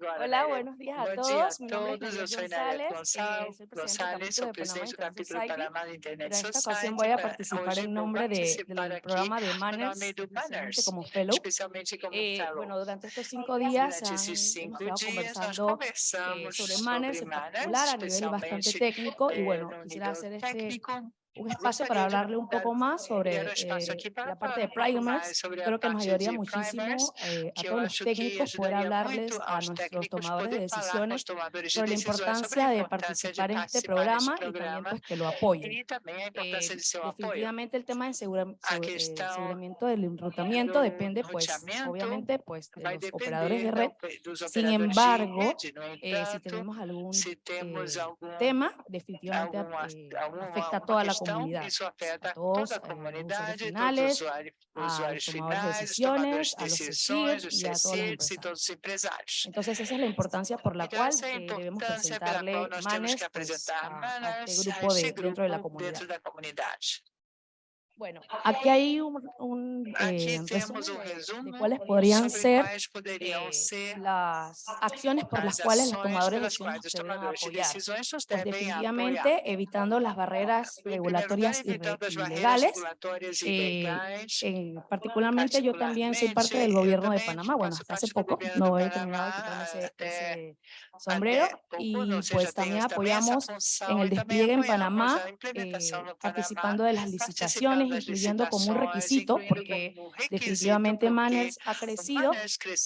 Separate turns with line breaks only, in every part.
Agora, Olá, é, eh, buenos dias a todos.
Bom dia a todos. Eu sou Inália
Gonçalves, eh,
Gonçalves sou
presidente
do
capítulo Panamá da
Internet
Society. Voy a participar Hoje
em
nome
do
programa de Manners, como fellow.
especialmente como
eh,
fellow.
Bueno, durante estes cinco dias,
durante esses cinco dias nós
sobre
Manners,
sobre Manners, en particular, a nível bastante técnico.
Eh,
bueno, quisiera hacer este
técnico,
un espacio para hablarle un poco más sobre eh, la parte de
Primax.
Creo que nos ayudaría muchísimo eh, a todos los técnicos poder hablarles a nuestros tomadores de decisiones sobre la importancia de participar en este programa y también pues, que lo apoyen. Eh, definitivamente el tema de eh, aseguramiento del enrutamiento depende pues obviamente pues de los operadores de red. Sin embargo, si
eh,
tenemos eh,
algún
tema, definitivamente afecta a toda la
comunidad
comunidad.
Eso afecta
a todos,
a
comunidad, los finales,
usuarios,
a usuarios
los
tomadores de decisiones, a los CECIR y a todos los empresarios. Entonces esa es la importancia por la cual eh, debemos presentarle manes, pues, a, a, este grupo de, dentro de la comunidad. Bueno, aquí hay un, eh, resumen de cuáles podrían eh,
ser,
las acciones por las cuales los tomadores de decisiones
se deben
apoyar. Pues definitivamente evitando las barreras regulatorias y
eh,
legales. Eh, particularmente yo también soy parte del gobierno de Panamá, bueno, hasta hace poco, no he terminado de ese, ese sombrero, y pues también apoyamos en el despliegue en Panamá, participando de las licitaciones incluyendo como un requisito, porque definitivamente Manners ha crecido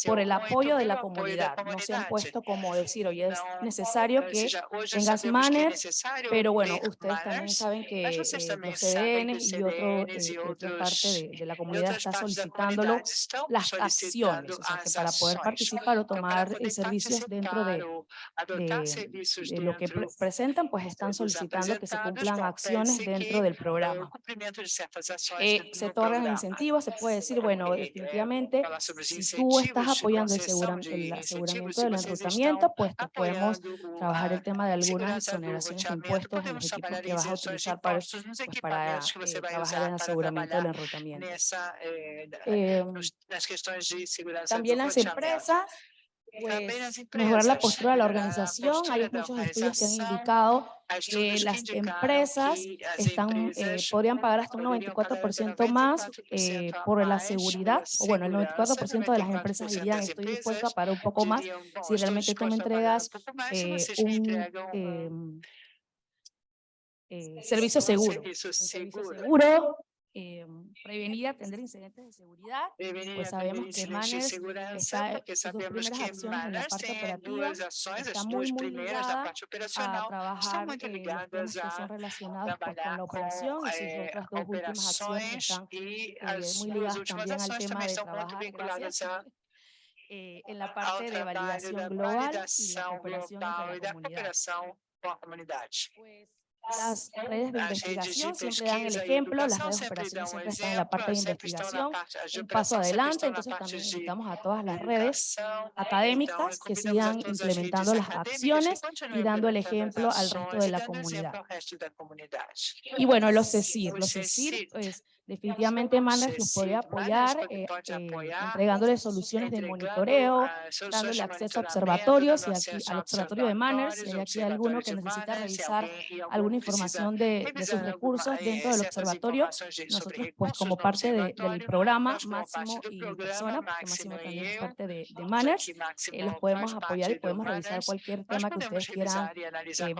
por el apoyo de la comunidad. No se han puesto como decir, oye, es necesario que tengas Manners, pero bueno, ustedes también saben que eh, los
CDN
y otro, eh, otra parte de, la comunidad está solicitándolo las acciones, o sea, que para poder participar o tomar eh, servicios dentro de, lo que presentan, pues están solicitando que se cumplan acciones dentro del programa eh, sectores
de
incentivos, se puede decir, bueno, definitivamente, si tú estás apoyando el, segura, el aseguramiento del enrutamiento, pues podemos trabajar el tema de algunas exoneraciones de impuestos en los equipos que vas a utilizar para, pues, para eh, trabajar en aseguramiento del enrutamiento.
Eh, em,
también las empresas pues, mejorar la postura de la organización. Hay muchos estudios que han indicado que las empresas están, eh, podrían pagar hasta un 94% más eh, por la seguridad. O bueno, el 94% de las empresas dirían, estoy dispuesto a pagar un poco más si realmente tú me entregas un... Servicio seguro. Servicio
seguro
eh, prevenir y atender incidentes de seguridad,
prevenir,
pues sabemos que
Manes
está
en
sus primeras acciones en la parte operativa, está muy, muy ligada a trabajar eh, temas que son relacionados pues, con la operación y sus otras dos últimas acciones están eh, muy ligadas también al tema de trabajar, gracias,
a,
eh, en la parte de validación global y la cooperación
con
la comunidad. Pues, las redes de investigación siempre dan el ejemplo, las redes de operaciones siempre están en la parte de investigación, un paso adelante, entonces también invitamos a todas las redes académicas que sigan implementando las acciones y dando el ejemplo al resto de la comunidad. Y bueno, los CECIR, los CECIR es Definitivamente Mandax
nos
puede
eh,
eh,
apoyar
eh, entregándole soluciones de monitoreo, dándole acceso a observatorios y aquí, al observatorio de Manners, si hay aquí alguno que necesita revisar alguna información de, sus recursos dentro del observatorio, nosotros pues como parte del programa Máximo y Persona, porque
Máximo
también es parte de, de Manners,
los
eh, podemos apoyar y podemos revisar cualquier tema que ustedes quieran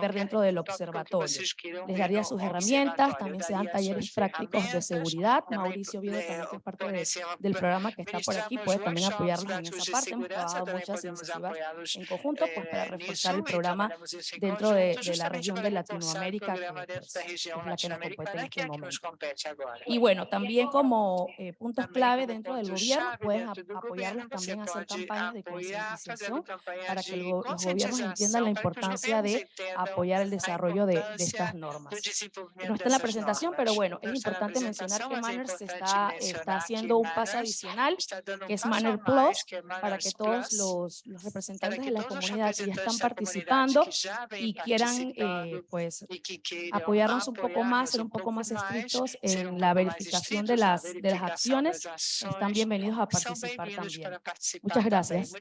ver dentro del observatorio. Les daría sus herramientas, también se dan talleres prácticos de seguridad
seguridad.
Mauricio
Oviedo
también que es parte de, del programa que está por aquí, puede también apoyarnos en esa parte. Hemos trabajado muchas iniciativas en conjunto pues, para reforzar el programa dentro de, de la región de Latinoamérica, que pues, es,
es
la que nos compete en este momento. Y bueno, también como eh, eh
puntos
clave dentro del gobierno,
puedes
apoyarlos también a hacer campañas de
concienciación
para que los gobiernos entiendan la importancia de apoyar el desarrollo de, de estas normas. No está en la presentación, pero bueno, es importante mencionar que Manners está, está haciendo un paso adicional, que es Manner Plus, para que todos los, representantes de la comunidad que ya están participando y quieran eh, pues apoyarnos un poco más, ser un poco más estrictos en la verificación de las, de las acciones, están bienvenidos a participar también. Muchas gracias.